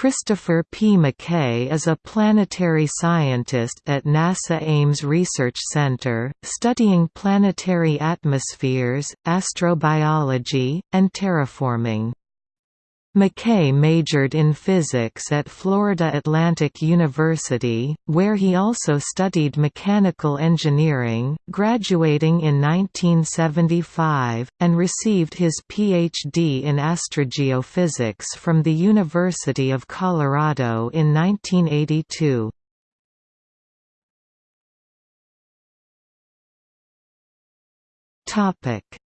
Christopher P. McKay is a planetary scientist at NASA Ames Research Center, studying planetary atmospheres, astrobiology, and terraforming. McKay majored in physics at Florida Atlantic University, where he also studied mechanical engineering, graduating in 1975, and received his Ph.D. in astrogeophysics from the University of Colorado in 1982.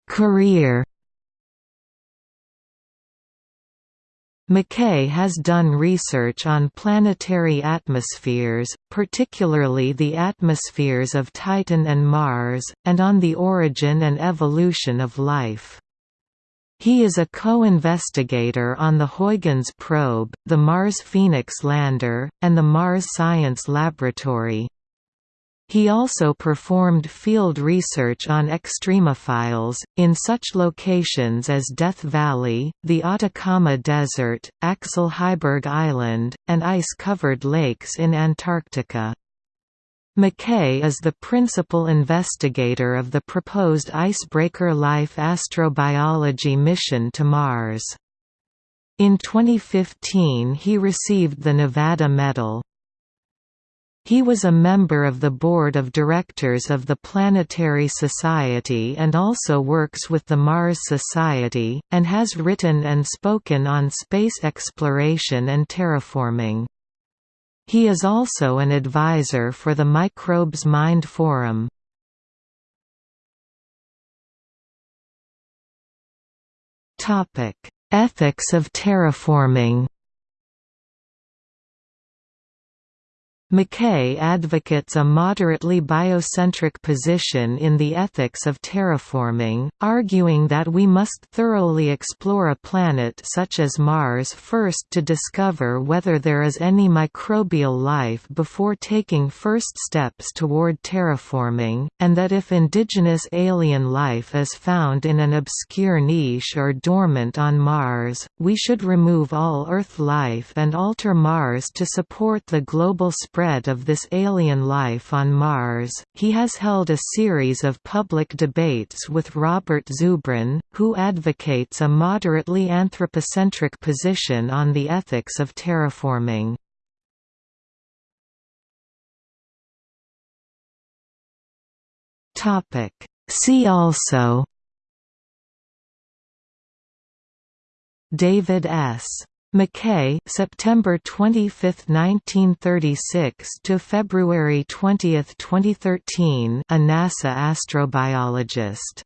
Career McKay has done research on planetary atmospheres, particularly the atmospheres of Titan and Mars, and on the origin and evolution of life. He is a co-investigator on the Huygens probe, the Mars Phoenix lander, and the Mars Science Laboratory. He also performed field research on extremophiles, in such locations as Death Valley, the Atacama Desert, Axel Heiberg Island, and ice-covered lakes in Antarctica. McKay is the principal investigator of the proposed Icebreaker Life astrobiology mission to Mars. In 2015 he received the Nevada Medal. He was a member of the board of directors of the Planetary Society and also works with the Mars Society, and has written and spoken on space exploration and terraforming. He is also an advisor for the Microbes Mind Forum. Ethics of terraforming McKay advocates a moderately biocentric position in the ethics of terraforming, arguing that we must thoroughly explore a planet such as Mars first to discover whether there is any microbial life before taking first steps toward terraforming, and that if indigenous alien life is found in an obscure niche or dormant on Mars, we should remove all Earth life and alter Mars to support the global spread spread of this alien life on Mars. He has held a series of public debates with Robert Zubrin, who advocates a moderately anthropocentric position on the ethics of terraforming. See also David S. McKay September 25, 1936 to February 20, 2013 a NASA astrobiologist